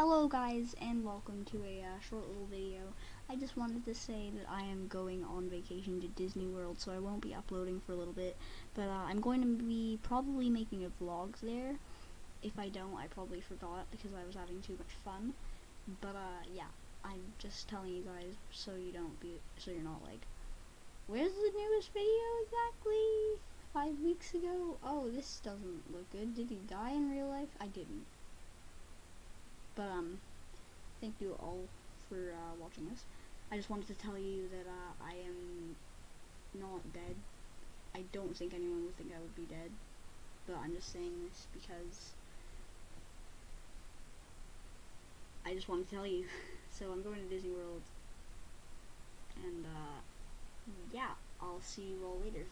Hello guys and welcome to a uh, short little video. I just wanted to say that I am going on vacation to Disney World so I won't be uploading for a little bit but uh, I'm going to be probably making a vlog there. If I don't I probably forgot because I was having too much fun but uh, yeah I'm just telling you guys so you don't be so you're not like where's the newest video exactly? Five weeks ago? Oh this doesn't look good. Did he die in real life? I didn't. But um, thank you all for uh, watching this. I just wanted to tell you that uh, I am not dead. I don't think anyone would think I would be dead, but I'm just saying this because I just want to tell you. so I'm going to Disney World, and uh, yeah, I'll see you all later.